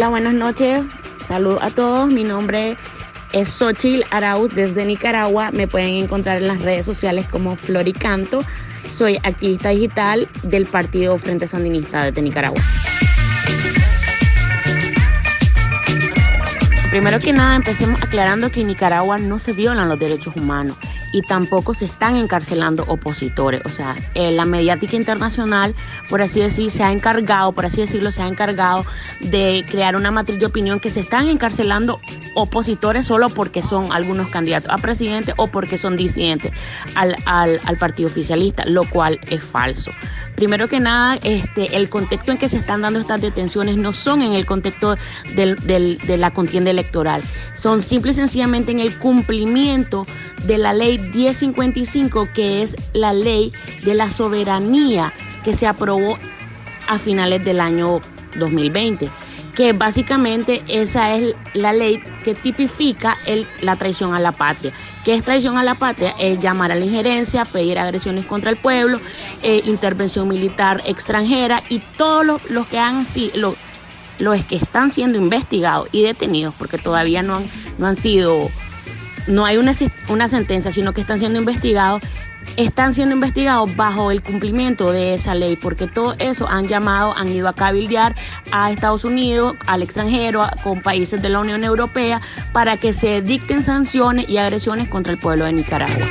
Hola, buenas noches. Saludos a todos. Mi nombre es Xochil Arauz desde Nicaragua. Me pueden encontrar en las redes sociales como Floricanto. Soy activista digital del Partido Frente Sandinista de Nicaragua. Primero que nada, empecemos aclarando que en Nicaragua no se violan los derechos humanos y tampoco se están encarcelando opositores. O sea, eh, la mediática internacional, por así decir, se ha encargado, por así decirlo, se ha encargado de crear una matriz de opinión que se están encarcelando opositores solo porque son algunos candidatos a presidente o porque son disidentes al, al, al partido oficialista, lo cual es falso. Primero que nada, este, el contexto en que se están dando estas detenciones no son en el contexto de la contienda electoral, son simple y sencillamente en el cumplimiento de la ley 1055, que es la ley de la soberanía que se aprobó a finales del año 2020 que básicamente esa es la ley que tipifica la traición a la patria. ¿Qué es traición a la patria? Es llamar a la injerencia, pedir agresiones contra el pueblo, eh, intervención militar extranjera y todos los, los que han sido, los, que están siendo investigados y detenidos, porque todavía no han, no han sido, no hay una, una sentencia, sino que están siendo investigados, están siendo investigados bajo el cumplimiento de esa ley, porque todo eso han llamado, han ido a cabildear a Estados Unidos, al extranjero, con países de la Unión Europea, para que se dicten sanciones y agresiones contra el pueblo de Nicaragua.